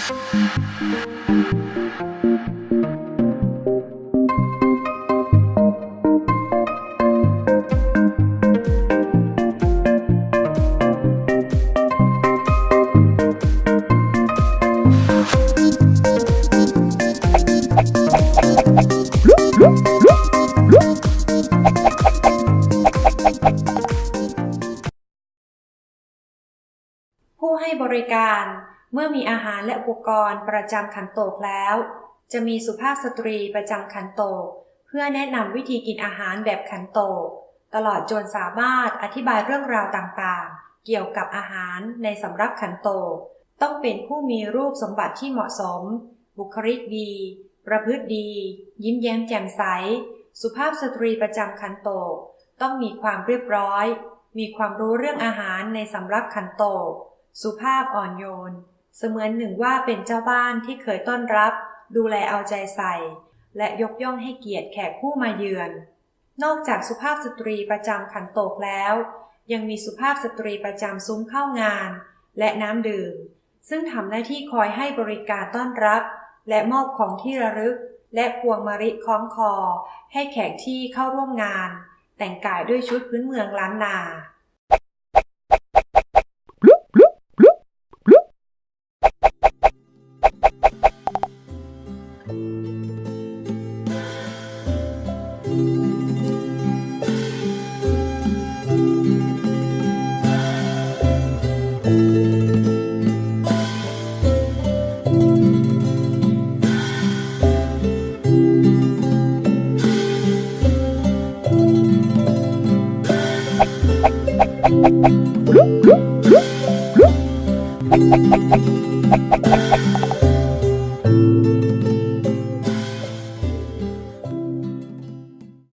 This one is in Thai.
ผู้ให้บริการ เมื่อมีอาหารและอุปกรณ์ประจำขันโตกแล้ว จะมีสุภาพสตรีประจำขันโตก เพื่อแนะนำวิธีกินอาหารแบบขันโตก ตลอดจนสามารถอธิบายเรื่องราวต่างๆ เกี่ยวกับอาหารในสำรับขันโตก ต้องเป็นผู้มีรูปสมบัติที่เหมาะสม บุคลิกดี ประพฤติดี ยิ้มแย้มแจ่มใส สุภาพสตรีประจำขันโตก ต้องมีความเรียบร้อย มีความรู้เรื่องอาหารในสำรับขันโตก สุภาพอ่อนโยน เสมือนหนึ่งว่าเป็นเจ้าบ้านที่เคยต้อนรับ ดูแลเอาใจใส่ และยกย่องให้เกียรติแขกผู้มาเยือน นอกจากสุภาพสตรีประจำขันโตกแล้ว ยังมีสุภาพสตรีประจำซุ้มเข้างาน และน้ำดื่ม ซึ่งทำหน้าที่คอยให้บริการต้อนรับ และมอบของที่ระลึก และพวงมะลิคล้องคอ ให้แขกที่เข้าร่วมงาน แต่งกายด้วยชุดพื้นเมืองล้านนา Thank you.